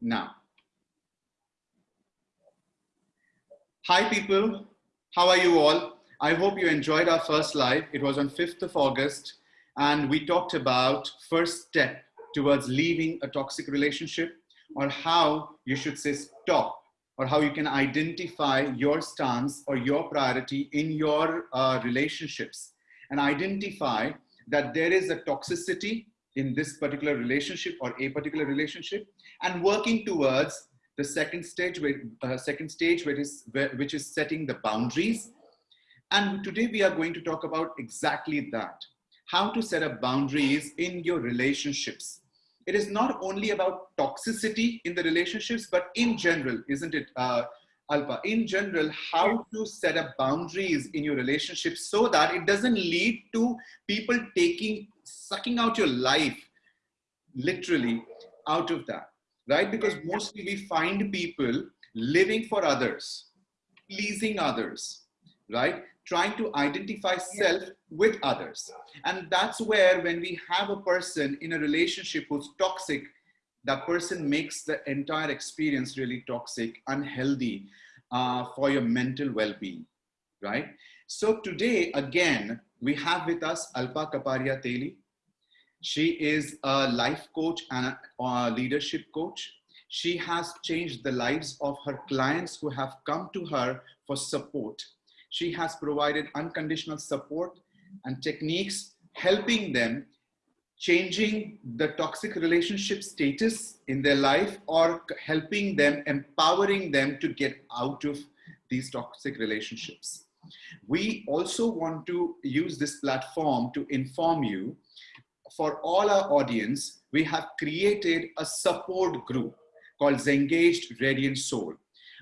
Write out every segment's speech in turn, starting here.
now. Hi people, how are you all? I hope you enjoyed our first live. It was on 5th of August and we talked about first step towards leaving a toxic relationship or how you should say stop or how you can identify your stance or your priority in your uh, relationships and identify that there is a toxicity in this particular relationship or a particular relationship and working towards the second stage, uh, second stage which is, which is setting the boundaries. And today we are going to talk about exactly that, how to set up boundaries in your relationships. It is not only about toxicity in the relationships, but in general, isn't it, uh, Alpa? In general, how to set up boundaries in your relationship so that it doesn't lead to people taking, sucking out your life, literally, out of that right? Because mostly we find people living for others, pleasing others, right? Trying to identify self with others. And that's where when we have a person in a relationship who's toxic, that person makes the entire experience really toxic, unhealthy uh, for your mental well-being, right? So today, again, we have with us Alpa Kaparia Teli. She is a life coach and a leadership coach. She has changed the lives of her clients who have come to her for support. She has provided unconditional support and techniques helping them changing the toxic relationship status in their life or helping them, empowering them to get out of these toxic relationships. We also want to use this platform to inform you for all our audience, we have created a support group called Zengaged Radiant Soul.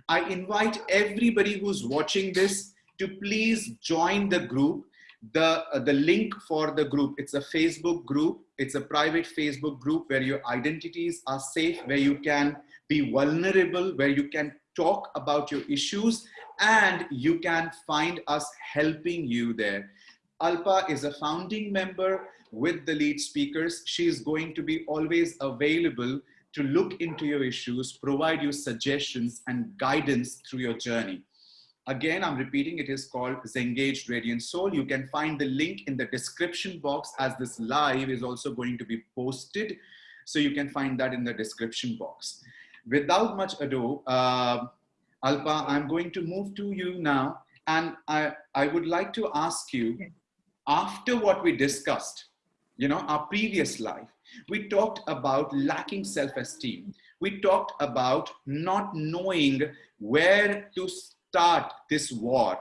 I invite everybody who's watching this to please join the group. The, uh, the link for the group, it's a Facebook group. It's a private Facebook group where your identities are safe, where you can be vulnerable, where you can talk about your issues and you can find us helping you there. Alpa is a founding member with the lead speakers. She is going to be always available to look into your issues, provide you suggestions and guidance through your journey. Again, I'm repeating, it is called Zengaged Radiant Soul. You can find the link in the description box as this live is also going to be posted. So you can find that in the description box. Without much ado, uh, Alpa, I'm going to move to you now. And I, I would like to ask you, after what we discussed, you know, our previous life, we talked about lacking self-esteem. We talked about not knowing where to start this war,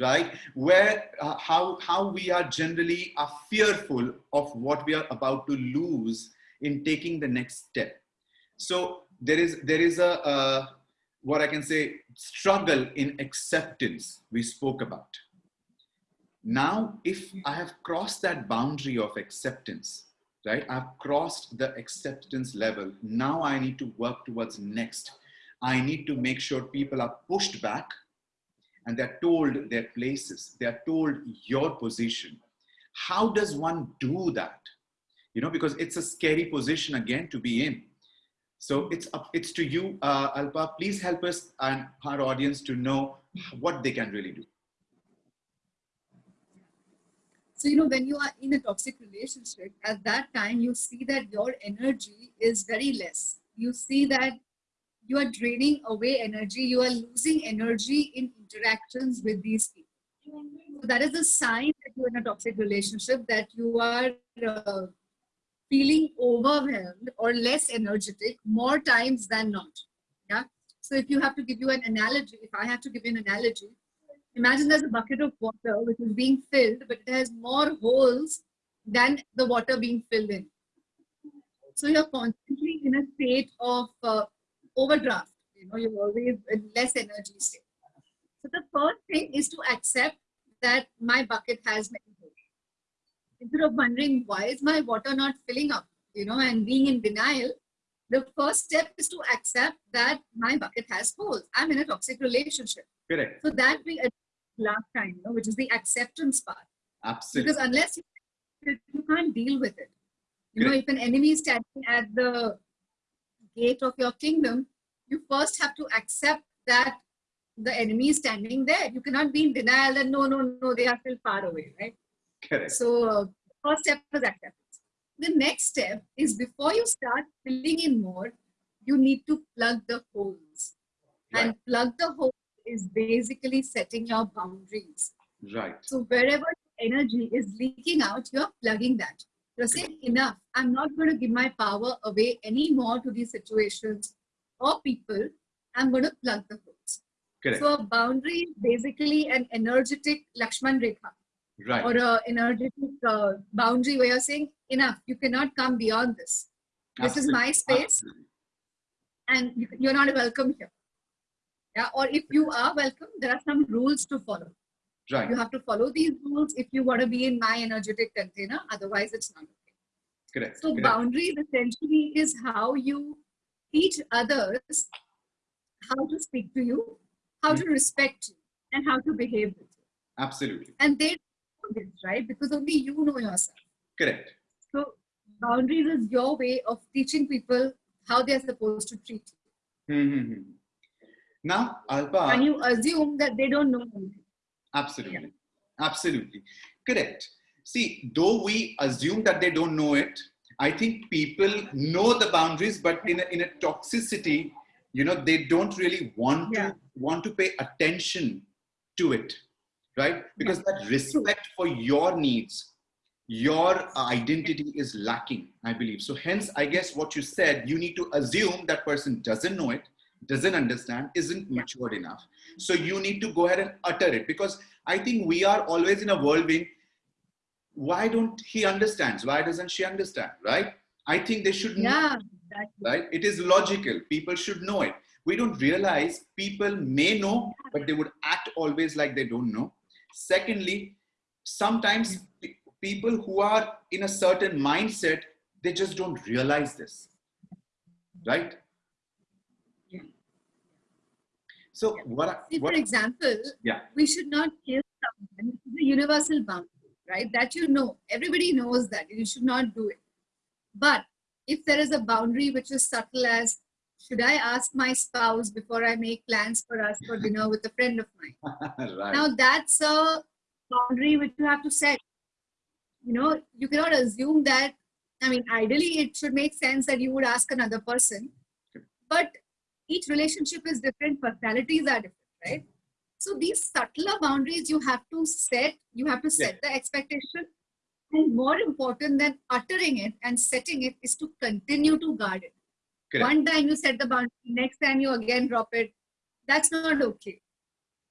right? Where, uh, how, how we are generally are fearful of what we are about to lose in taking the next step. So there is, there is a, a what I can say, struggle in acceptance we spoke about. Now, if I have crossed that boundary of acceptance, right? I've crossed the acceptance level. Now I need to work towards next. I need to make sure people are pushed back and they're told their places. They're told your position. How does one do that? You know, because it's a scary position again to be in. So it's up, it's to you, uh, Alpa. Please help us and our audience to know what they can really do. So, you know, when you are in a toxic relationship, at that time, you see that your energy is very less. You see that you are draining away energy. You are losing energy in interactions with these people. So that is a sign that you're in a toxic relationship, that you are uh, feeling overwhelmed or less energetic more times than not. Yeah. So if you have to give you an analogy, if I have to give you an analogy, Imagine there's a bucket of water which is being filled, but it has more holes than the water being filled in. So you're constantly in a state of uh, overdraft. You know, you're always in less energy state. So the first thing is to accept that my bucket has many holes. Instead of wondering why is my water not filling up, you know, and being in denial, the first step is to accept that my bucket has holes. I'm in a toxic relationship. Correct. So that we last time, you know, which is the acceptance part. Absolutely. Because unless you, you can't deal with it. You know, if an enemy is standing at the gate of your kingdom, you first have to accept that the enemy is standing there. You cannot be in denial that no, no, no, they are still far away, right? Correct. So uh, first step is acceptance. The next step is before you start filling in more, you need to plug the holes. Right. And plug the hole is basically setting your boundaries. Right. So wherever energy is leaking out, you're plugging that. You're saying enough. I'm not going to give my power away anymore to these situations or people. I'm going to plug the holes. Correct. So a boundary is basically an energetic Lakshman Rekha right. or an energetic uh, boundary where you're saying enough. You cannot come beyond this. This is my Absolutely. space and you're not welcome here. Yeah, or if you are welcome, there are some rules to follow. Right. You have to follow these rules if you want to be in my energetic container. Otherwise, it's not okay. Correct. So Correct. boundaries essentially is how you teach others how to speak to you, how to hmm. respect you, and how to behave with you. Absolutely. And they know this, right? Because only you know yourself. Correct. So boundaries is your way of teaching people how they're supposed to treat you. Mhm. Now, Alpa. and you assume that they don't know anything. Absolutely. Absolutely. Correct. See, though we assume that they don't know it, I think people know the boundaries, but in a, in a toxicity, you know, they don't really want Yeah. to want to pay attention to it, right? Because that respect for your needs, your identity is lacking, I believe. So hence, I guess what you said, you need to assume that person doesn't know it, doesn't understand, isn't matured enough. So you need to go ahead and utter it because I think we are always in a whirlwind. Why don't he understands? Why doesn't she understand? Right? I think they should know, Yeah, right? It is logical. People should know it. We don't realize people may know, but they would act always like they don't know. Secondly, sometimes mm-hmm. people who are in a certain mindset, they just don't realize this. Right? Yeah. So what, I- See, for example, Yeah. we should not kill someone. It's a universal boundary, right? That you know. Everybody knows that. You should not do it. But if there is a boundary which is subtle as, should I ask my spouse before I make plans for us for dinner with a friend of mine? right. Now that's a boundary which you have to set. You know, you cannot assume that. I mean, ideally, it should make sense that you would ask another person, but each relationship is different. Personalities are different, right? So these subtler boundaries you have to set. You have to set the expectation, and more important than uttering it and setting it is to continue to guard it. Correct. One time you set the boundary, next time you again drop it. That's not okay.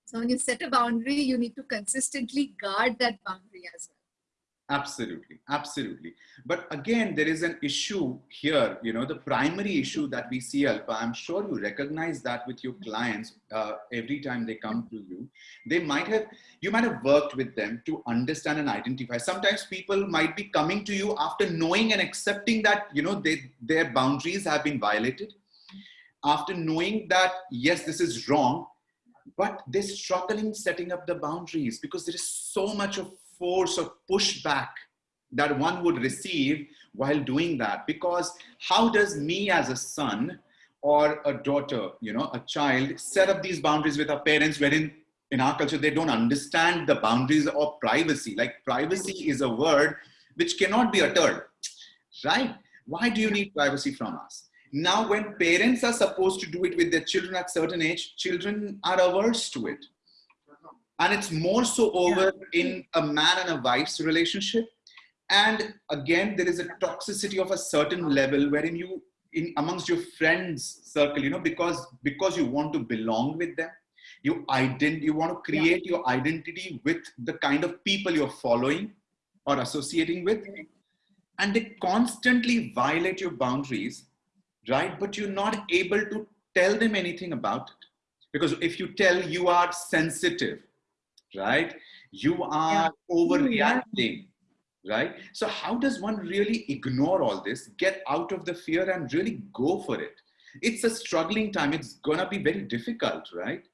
So when you set a boundary, you need to consistently guard that boundary as well. Absolutely, absolutely. But again, there is an issue here. You know, the primary issue that we see, Alpa. I'm sure you recognize that with your clients uh, every time they come to you. They might have, you might have worked with them to understand and identify. Sometimes people might be coming to you after knowing and accepting that you know they, their boundaries have been violated. After knowing that yes, this is wrong, but they're struggling setting up the boundaries because there is so much of force of pushback that one would receive while doing that. Because how does me as a son or a daughter you know a child set up these boundaries with our parents wherein in our culture they don't understand the boundaries of privacy? Like privacy is a word which cannot be uttered right? Why do you need privacy from us? Now when parents are supposed to do it with their children at a certain age children are averse to it and it's more so over in a man and a wife's relationship. And again there is a toxicity of a certain level wherein you in amongst your friends circle you know because because you want to belong with them you ident you want to create your identity with the kind of people you're following or associating with. And they constantly violate your boundaries right? But you're not able to tell them anything about it. Because if you tell you are sensitive right you are overreacting right so how does one really ignore all this get out of the fear and really go for it it's a struggling time it's gonna be very difficult right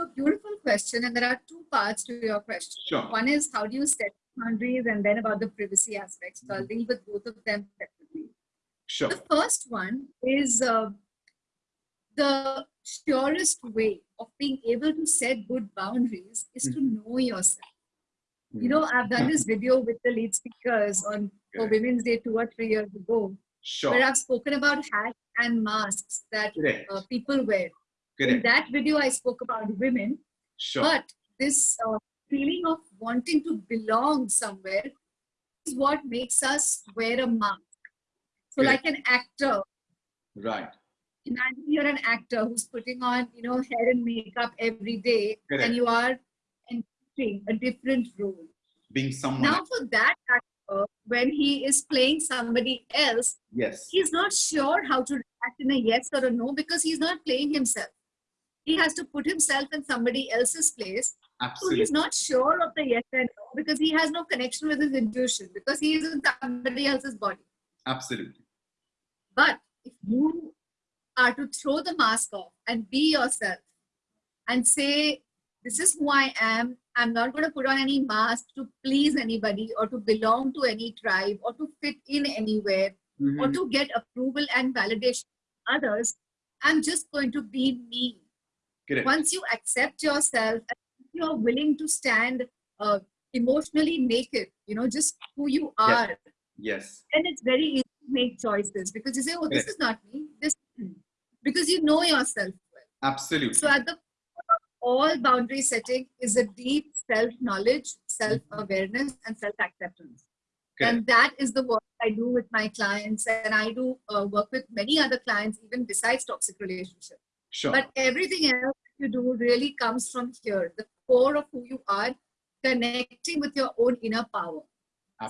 So beautiful question, and there are two parts to your question. Sure. One is how do you set boundaries, and then about the privacy aspects. So I'll deal with both of them separately. Sure. The first one is uh, the surest way of being able to set good boundaries is to know yourself. You know, I've done this video with the lead speakers on for Correct. Women's Day two or three years ago, Sure. where I've spoken about hats and masks that uh, people wear. In that video, I spoke about women, Sure. but this uh, feeling of wanting to belong somewhere is what makes us wear a mask. So, Correct. like an actor, Right. Imagine you're an actor who's putting on, you know, hair and makeup every day, Correct. and you are entering a different role. Being someone. Now, for that actor, when he is playing somebody else, yes. he's not sure how to react in a yes or a no because he's not playing himself. He has to put himself in somebody else's place. So he's not sure of the yes and no because he has no connection with his intuition because he is in somebody else's body. Absolutely. But if you are to throw the mask off and be yourself and say, This is who I am, I'm not going to put on any mask to please anybody or to belong to any tribe or to fit in anywhere or Mhm. to get approval and validation from others. I'm just going to be me. Correct. Once you accept yourself, and you're willing to stand uh, emotionally naked, you know, just who you are, Yes. then it's very easy to make choices because you say, oh, this is not me. This is me." Because you know yourself well. Absolutely. So at the core of all boundary setting is a deep self-knowledge, self-awareness, and self-acceptance. Correct. And that is the work I do with my clients, and I do uh, work with many other clients, even besides toxic relationships. Sure. But everything else you do really comes from here, the core of who you are, connecting with your own inner power.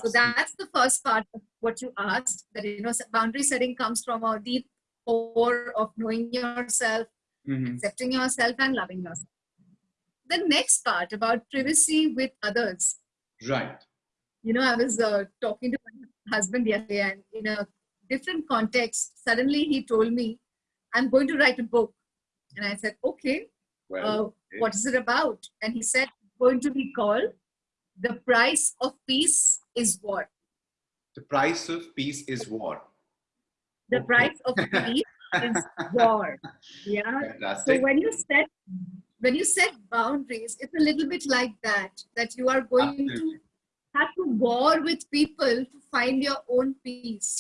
So that's the first part of what you asked. That you know, boundary setting comes from a deep core of knowing yourself, Mhm. accepting yourself, and loving yourself. The next part about privacy with others. Right. You know, I was uh, talking to my husband yesterday, and in a different context, suddenly he told me, "I'm going to write a book," and I said, "Okay, Well. uh, okay. what is it about?" And he said, "It's going to be called." The price of peace is war. the price of peace is war. The price of peace is war yeah so when you set when you set boundaries it's a little bit like that that you are going Absolutely. to have to war with people to find your own peace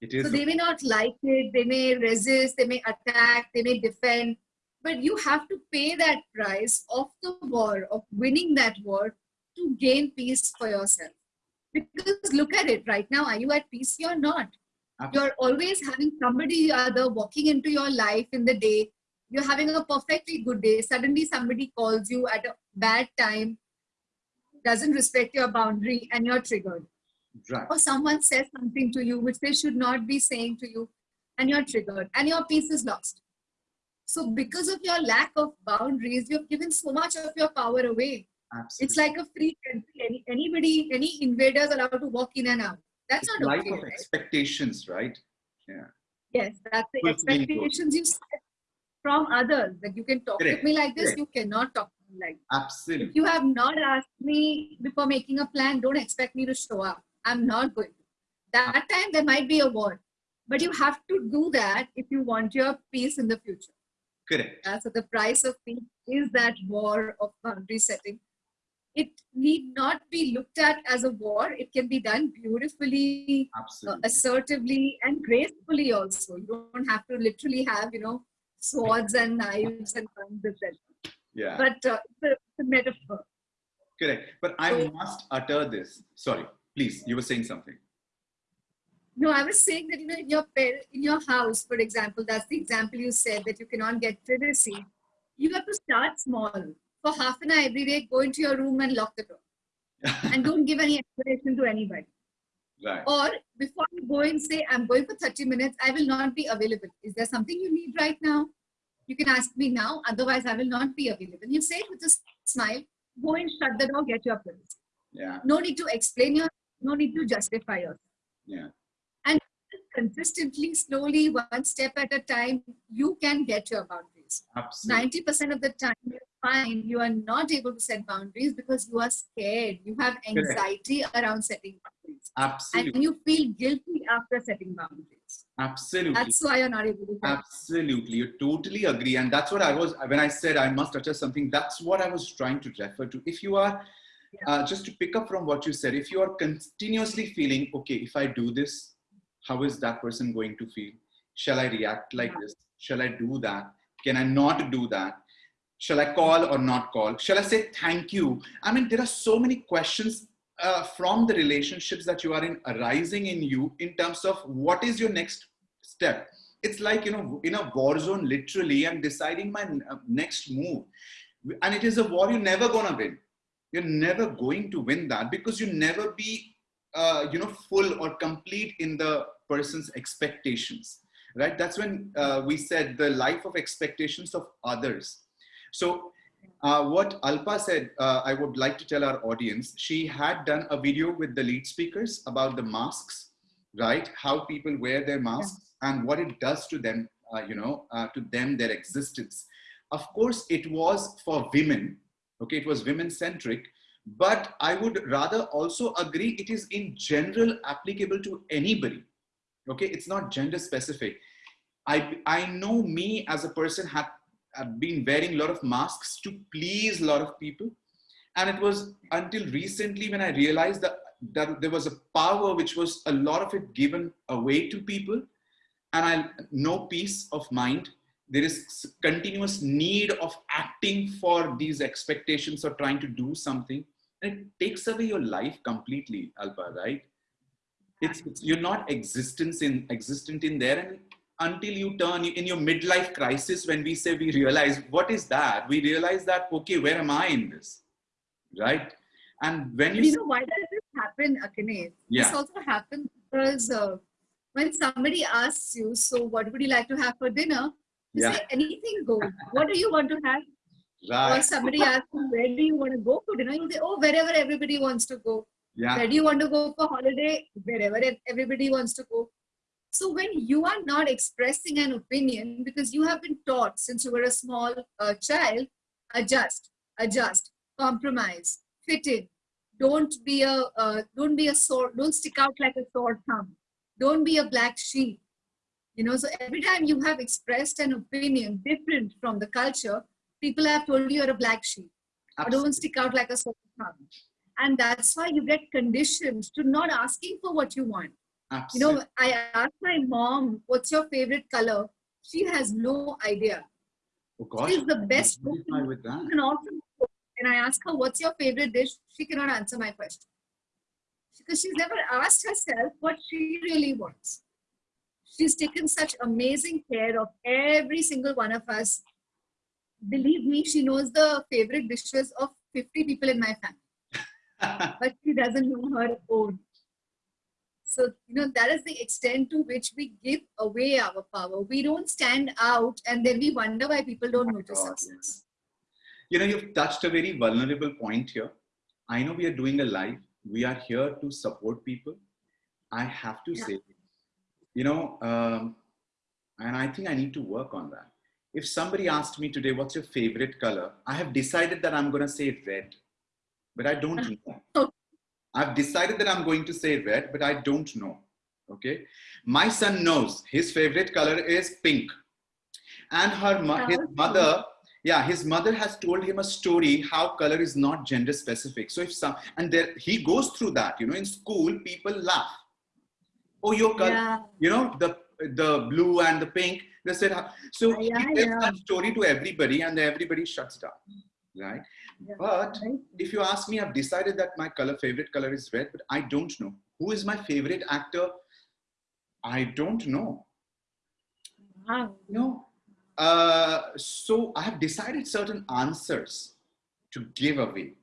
It is. so they may not like it they may resist they may attack they may defend but you have to pay that price of the war of winning that war to gain peace for yourself because look at it right now are you at peace you're not. You're always having somebody uh, other walking into your life in the day. You're having a perfectly good day. Suddenly somebody calls you at a bad time doesn't respect your boundary and you're triggered. Right. or someone says something to you which they should not be saying to you and you're triggered and your peace is lost. So because of your lack of boundaries you've given so much of your power away. Absolutely. it's like a free country. Any, anybody any invaders allowed to walk in and out that's It's not life okay of right? expectations, right? Yeah. Yes, that's the goals. expectations you set from others that you can talk Correct, with me like this, correct. you cannot talk to me like this. Absolutely. If you have not asked me before making a plan, don't expect me to show up. I'm not going to. That time there might be a war, but you have to do that if you want your peace in the future. Correct. Uh, so the price of peace is that war of boundary setting. It need not be looked at as a war. It can be done beautifully, uh, assertively and gracefully also. You don't have to literally have, you know, swords and knives and guns, etc. Yeah. But uh, it's, a, metaphor. Correct. But I So- must utter this. Sorry. Please. You were saying something. No, I was saying that, you know, in your, in your house, for example, that's the example you said that you cannot get privacy. You have to start small. For half an hour every day, go into your room and lock the door. And don't give any explanation to anybody. right. Or before you go and say, I'm going for 30 minutes, I will not be available. Is there something you need right now? You can ask me now, otherwise, I will not be available. You say it with a smile, go and shut the door, get your privacy. Yeah. No need to explain your, no need to justify yourself. Yeah. And consistently, slowly, one step at a time, you can get your boundaries. Absolutely. 90% of the time, you find you are not able to set boundaries because you are scared. You have anxiety around setting boundaries. Absolutely. And you feel guilty after setting boundaries. Absolutely. That's why you're not able to. Absolutely. You totally agree. And that's what I was, when I said I must utter something, that's what I was trying to refer to. If you are, yeah. uh, just to pick up from what you said, if you are continuously feeling, okay, if I do this, how is that person going to feel? Shall I react like yeah. this? Shall I do that? Can I not do that? Shall I call or not call? Shall I say thank you? I mean, there are so many questions uh, from the relationships that you are in arising in you in terms of what is your next step. It's like, you know, in a war zone, literally, I'm deciding my uh, next move. And it is a war you're never to win. You're never going to win that because you never be, uh, you know, full or complete in the person's expectations, right? That's when uh, we said the life of expectations of others. So uh, what Alpa said, uh, I would like to tell our audience, she had done a video with the lead speakers about the masks, right? How people wear their masks yeah. and what it does to them, uh, you know, uh, to them, their existence. Of course, it was for women, okay? It was women centric, but I would rather also agree it is in general applicable to anybody, okay? It's not gender specific. I, I know me as a person had been wearing a lot of masks to please a lot of people. And it was until recently when I realized that, that there was a power which was a lot of it given away to people. And I no peace of mind. There is continuous need of acting for these expectations or trying to do something. And it takes away your life completely, Alpa, right? It's, it's you're not existence in existent in there and until you turn in your midlife crisis when we say we realize what is that? We realize that okay where am i in this? Right? And when you, you know why does this happen akane yeah. this also happens because uh, when somebody asks you so what would you like to have for dinner? You yeah. say anything goes. What do you want to have? Right. or somebody asks you where do you want to go for dinner? You say oh wherever everybody wants to go yeah. where do you want to go for holiday wherever everybody wants to go so when you are not expressing an opinion because you have been taught since you were a small uh, child, adjust, adjust, compromise, fit in. Don't be a uh, don't be a sword. Don't stick out like a sore thumb. Don't be a black sheep. You know. So every time you have expressed an opinion different from the culture, people have told you you're a black sheep. Or don't stick out like a sore thumb. And that's why you get conditioned to not asking for what you want Absolutely. You know, I asked my mom, what's your favorite color? She has no idea. Oh gosh. She's the best cook. With that. An awesome cook. And I ask her, what's your favorite dish? She cannot answer my question. Because she's never asked herself what she really wants. She's taken such amazing care of every single one of us. Believe me, she knows the favorite dishes of 50 people in my family. But she doesn't know her own. So, you know, that is the extent to which we give away our power. We don't stand out and then we wonder why people don't notice God, us. Yes. You know, you've touched a very vulnerable point here. I know we are doing a live. We are here to support people. I have to yeah. say, you know, um, and I think I need to work on that. If somebody asked me today, what's your favorite color? I have decided that I'm going to say red, but I don't know. I've decided that I'm going to say red, but I don't know. Okay. My son knows his favorite color is pink. And her his mother, yeah, his mother has told him a story how color is not gender specific. So if some, and there, he goes through that, you know, in school, people laugh. Oh, your color, yeah. you know, the, the blue and the pink. They said, so yeah, he tells yeah. that story to everybody and everybody shuts down, right? But if you ask me, I've decided that my color, favorite color is red, but I don't know. Who is my favorite actor? I don't know. Wow. No. Uh, so I have decided certain answers to give away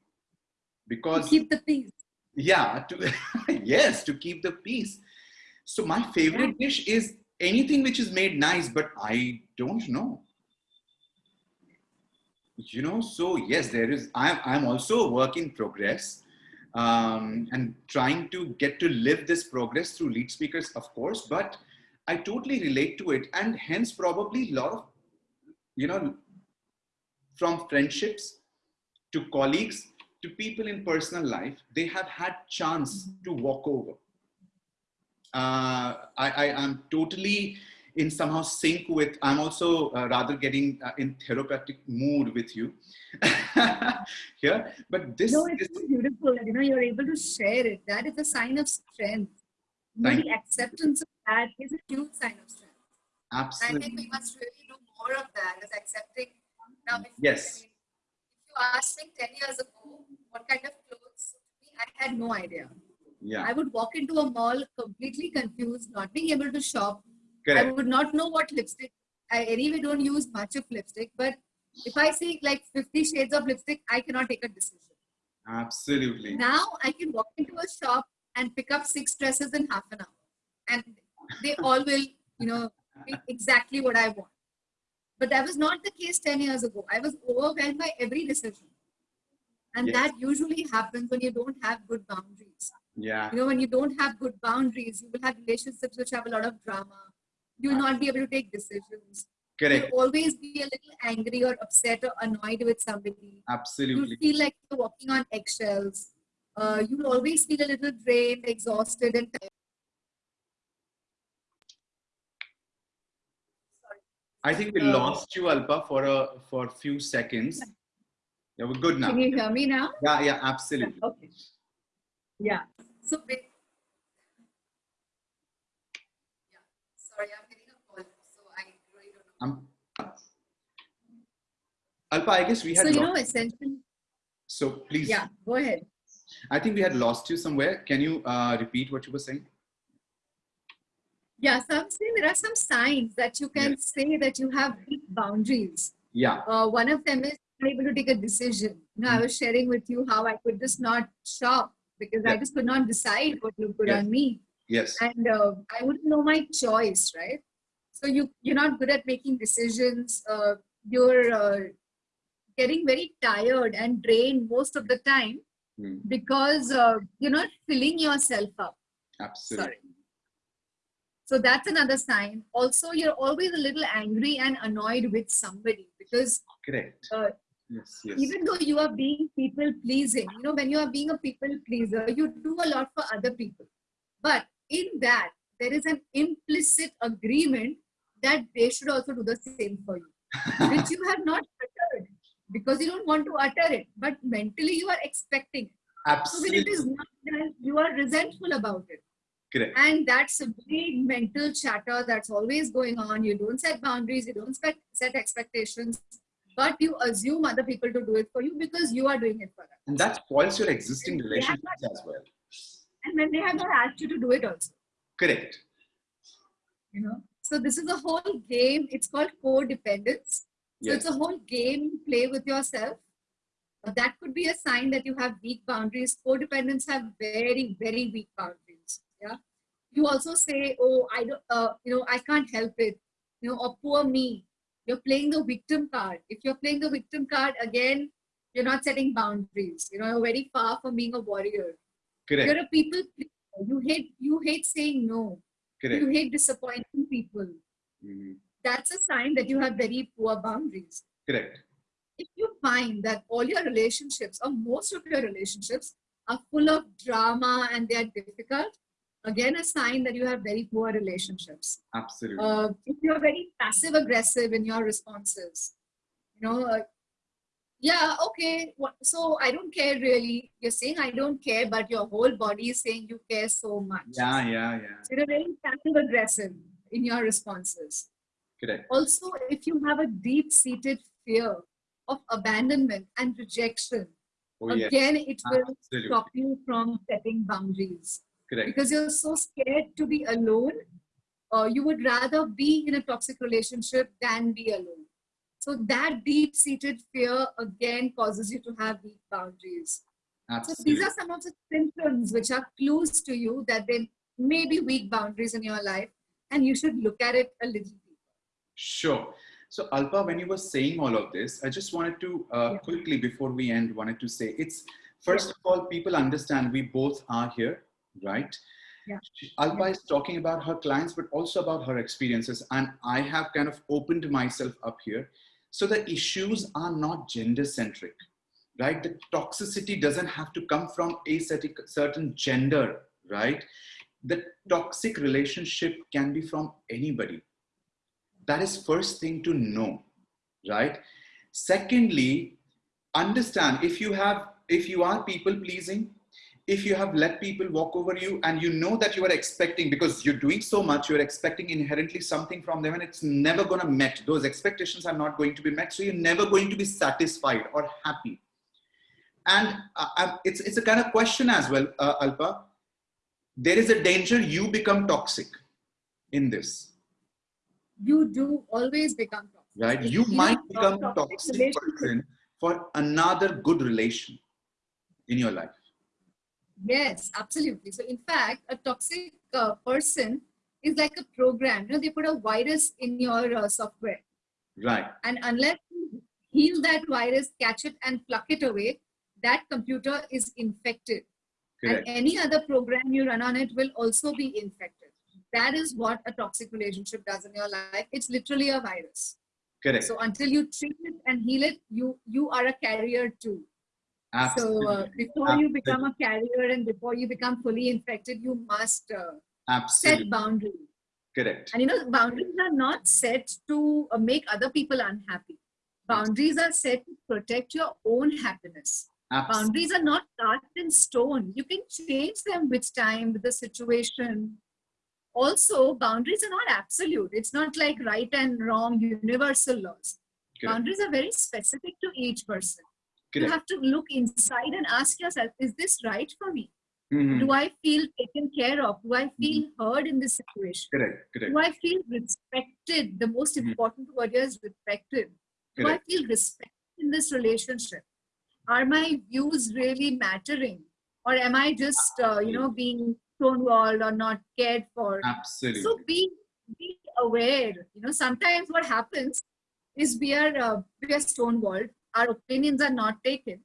because to keep the peace. Yeah, to yes, to keep the peace. So my favorite yeah. dish is anything which is made nice, but I don't know you know so yes there is i'm, I'm also a work in progress um, and trying to get to live this progress through lead speakers of course but i totally relate to it. And hence probably a lot of you know from friendships to colleagues to people in personal life they have had chance to walk over. Uh, I, I am totally in somehow sync with, I'm also uh, rather getting uh, in therapeutic mood with you here. But this No, it's beautiful. You know, you're able to share it. That is a sign of strength. You know, the acceptance of that is a huge sign of strength. Absolutely I think we must really do more of that as accepting. Now, if, Yes. I mean, if you asked me 10 years ago what kind of clothes I had no idea. yeah, I would walk into a mall completely confused, not being able to shop. I would not know what lipstick. I anyway don't use much of lipstick, but if I see like 50 shades of lipstick, I cannot take a decision. absolutely, Now I can walk into a shop and pick up six dresses in half an hour, and they all will, you know, be exactly what I want. But that was not the case 10 years ago. I was overwhelmed by every decision. And Yes. that usually happens when you don't have good boundaries. yeah, You know, when you don't have good boundaries, you will have relationships which have a lot of drama. You will not be able to take decisions. correct, You'll always be a little angry or upset or annoyed with somebody. absolutely, You'll feel like you're walking on eggshells. Uh, you'll always feel a little drained, exhausted, and tired. I think we Uh, lost you, Alpa, for a for a few seconds. Yeah, we're good now. Can you hear me now? Yeah, yeah, absolutely. Okay. Yeah. So, yeah. Sorry, I'm getting a call, so I know. Um, Alpa, I guess we had So, you know, essentially, So please, yeah, go ahead. I think we had lost you somewhere. Can you uh, repeat what you were saying? Yeah, so I'm saying there are some signs that you can say that you have weak boundaries. Yeah, Uh, one of them is able to take a decision. You know, I was sharing with you how I could just not shop because I just could not decide what looked good Yes. on me, yes, and uh, I wouldn't know my choice, right? So you you're not good at making decisions. Uh, you're uh, getting very tired and drained most of the time Hmm, because uh, you're not filling yourself up. absolutely. Sorry. So that's another sign. Also, you're always a little angry and annoyed with somebody because Correct. Uh, yes, yes. even though you are being people pleasing, you know, when you are being a people pleaser, you do a lot for other people. But in that, there is an implicit agreement that they should also do the same for you, which you have not uttered because you don't want to utter it. But mentally, you are expecting it. So it absolutely not done, you are resentful about it. correct. And that's a big mental chatter that's always going on. You don't set boundaries, you don't set, set expectations, but you assume other people to do it for you because you are doing it for them. And that spoils your existing Yeah, relationships as well. And when they have not asked you to do it also, Correct. you know. So this is a whole game. It's called codependence. So Yes. it's a whole game play with yourself. Uh, that could be a sign that you have weak boundaries. Codependents have very, very weak boundaries. Yeah. You also say, "Oh, I don't, uh, you know, I can't help it," you know, or "Poor me." You're playing the victim card. If you're playing the victim card again, you're not setting boundaries. You know, you're very far from being a warrior. Correct. You're a people. You hate. You hate saying no. Correct. You hate disappointing people. Mhm. That's a sign that you have very poor boundaries Correct. if you find that all your relationships or most of your relationships are full of drama and they are difficult, again a sign that you have very poor relationships. Absolutely. Uh, if you're very passive aggressive in your responses, you know, uh, yeah, okay, so I don't care really. You're saying I don't care, but your whole body is saying you care so much. yeah, yeah, yeah. So you're very passive aggressive in your responses. Correct. Also, if you have a deep seated fear of abandonment and rejection, Oh, yes. again, it will Absolutely. stop you from setting boundaries Correct. because you're so scared to be alone. Uh, you would rather be in a toxic relationship than be alone. So, that deep seated fear again causes you to have weak boundaries. So, these are some of the symptoms which are clues to you that there may be weak boundaries in your life, and you should look at it a little deeper. Sure. So Alpa, when you were saying all of this, I just wanted to uh, Yeah. quickly before we end, wanted to say it's first of all, people understand we both are here, right? Yeah. Alpa is talking about her clients, but also about her experiences, and I have kind of opened myself up here. So the issues are not gender centric, right? The toxicity doesn't have to come from a certain gender, right? the toxic relationship can be from anybody. That is first thing to know, right? Secondly, understand if you have, if you are people pleasing, if you have let people walk over you and you know that you are expecting because you're doing so much you're expecting inherently something from them and it's never going to met. Those expectations are not going to be met so you're never going to be satisfied or happy. And uh, uh it's, it's a kind of question as well uh, alpa. There is a danger you become toxic in this. You do always become toxic. Right? You, you might become a toxic person for another good relation in your life Yes, absolutely. So in fact, a toxic uh, person is like a program. You know, they put a virus in your uh, software. Right. And unless you heal that virus, catch it and pluck it away, that computer is infected. Correct. And any other program you run on it will also be infected. That is what a toxic relationship does in your life. It's literally a virus. Correct. So until you treat it and heal it, you you are a carrier too. Absolutely. So uh, before Absolutely. you become a carrier and before you become fully infected, you must uh, set boundaries. Correct. And you know, boundaries are not set to uh, make other people unhappy. Boundaries are set to protect your own happiness. Absolutely. Boundaries are not carved in stone. You can change them with time, with the situation. Also, boundaries are not absolute. It's not like right and wrong, universal laws. Correct. Boundaries are very specific to each person. Correct. You have to look inside and ask yourself, is this right for me? Mm-hmm. Do I feel taken care of? Do I feel mm-hmm. heard in this situation? Correct. Correct. Do I feel respected? The most mm-hmm. important word here is respected. Do Correct. I feel respected in this relationship? Are my views really mattering? Or am I just, uh, you know, being stonewalled or not cared for? Absolutely. So be, be aware. You know, sometimes what happens is we are, uh, we are stonewalled our opinions are not taken.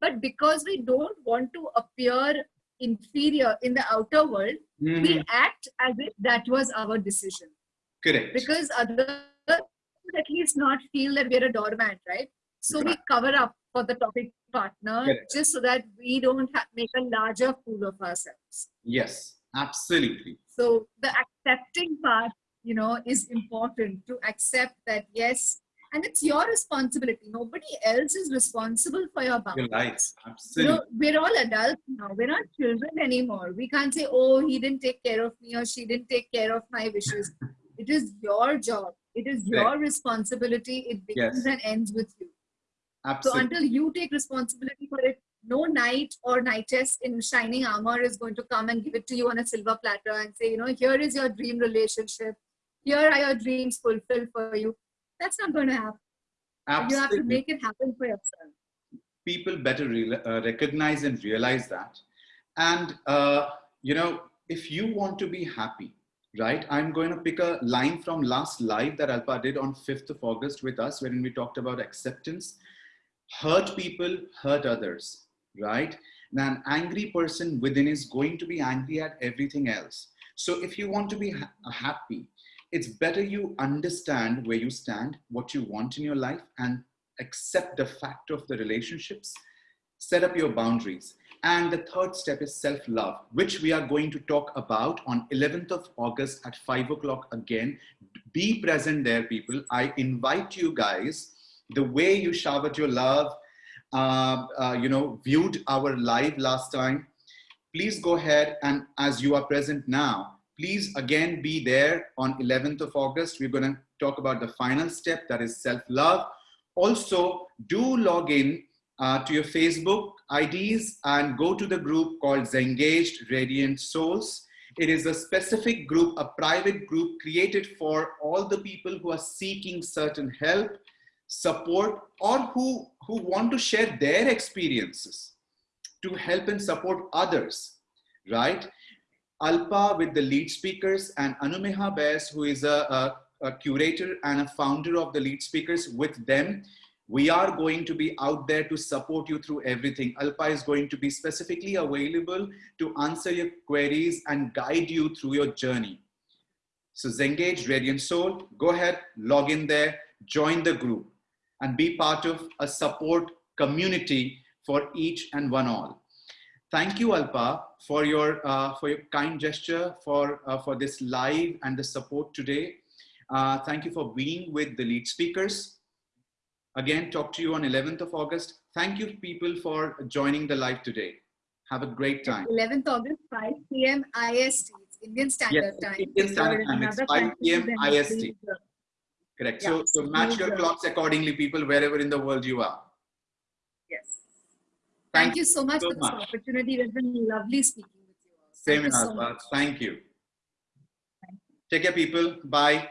But because we don't want to appear inferior in the outer world, mm-hmm. we act as if that was our decision. Correct. Because others at least not feel that we're a doormat, right? So right. we cover up for the topic partner Correct. just so that we don't make a larger fool of ourselves. Yes, absolutely. So the accepting part, you know, is important to accept that yes, and it's your responsibility. Nobody else is responsible for your boundaries. You're right. Absolutely. You know, we're all adults now. We're not children anymore. We can't say, oh, he didn't take care of me or she didn't take care of my wishes. it is your job. It is your responsibility. It begins yes. and ends with you. Absolutely. So until you take responsibility for it, no knight or knightess in shining armor is going to come and give it to you on a silver platter and say, you know, here is your dream relationship. Here are your dreams fulfilled for you that's not going to happen. Absolutely. You have to make it happen for yourself. People better uh, recognize and realize that. And, uh, you know, if you want to be happy, right, I'm going to pick a line from last live that Alpa did on 5th of August with us when we talked about acceptance. Hurt people, hurt others, right? Now, an angry person within is going to be angry at everything else. So if you want to be ha- happy, it's better you understand where you stand, what you want in your life, and accept the fact of the relationships, set up your boundaries. And the third step is self-love, which we are going to talk about on 11th of August at 5 o'clock again. Be present there, people. I invite you guys, the way you showered your love, uh, uh, you know, viewed our live last time, please go ahead and as you are present now, please again be there on 11th of August. We're going to talk about the final step that is self-love. Also, do log in uh, to your Facebook IDs and go to the group called Zengaged Radiant Souls. It is a specific group, a private group created for all the people who are seeking certain help, support, or who, who want to share their experiences to help and support others, right? Alpa with the lead speakers and Anumeha Bess, who is a, a, a curator and a founder of the lead speakers with them. We are going to be out there to support you through everything. Alpa is going to be specifically available to answer your queries and guide you through your journey. So Zengage Radiant Soul, go ahead, log in there, join the group and be part of a support community for each and one all. Thank you, Alpa, for your uh, for your kind gesture for uh, for this live and the support today. Uh, thank you for being with the lead speakers. Again, talk to you on 11th of August. Thank you, people, for joining the live today. Have a great time. 11th August, 5 p.m. IST, Indian Standard Yes, Time. Indian Standard Time. It's 5 p.m. IST. Correct. So, Yeah. so match your clocks accordingly, people, wherever in the world you are. Thank Thank, you so much so for this opportunity. It's been lovely speaking with you all. Same Thank in you our so much. Thank you. Take care, people. Bye.